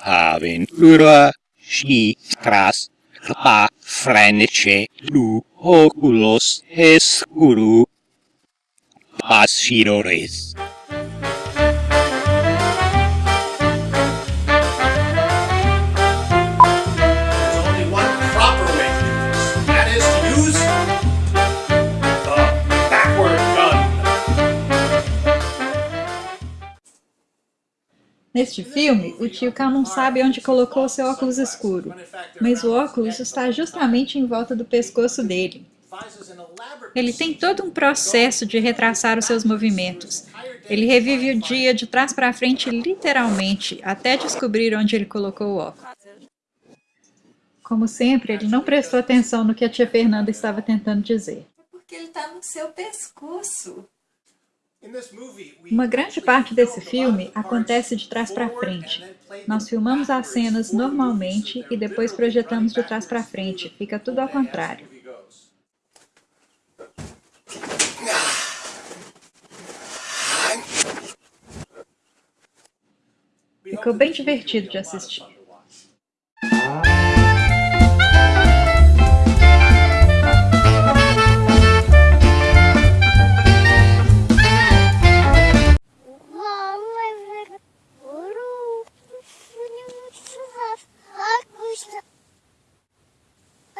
aventura si tras a frenice lu oculos escuru pasirores. Neste filme, o tio Cal não sabe onde colocou seu óculos escuro, mas o óculos está justamente em volta do pescoço dele. Ele tem todo um processo de retraçar os seus movimentos. Ele revive o dia de trás para frente literalmente, até descobrir onde ele colocou o óculos. Como sempre, ele não prestou atenção no que a tia Fernanda estava tentando dizer. Porque ele tá no seu pescoço. Uma grande parte desse filme acontece de trás para frente. Nós filmamos as cenas normalmente e depois projetamos de trás para frente. Fica tudo ao contrário. Ficou bem divertido de assistir.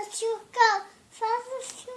хочу, как сразу всю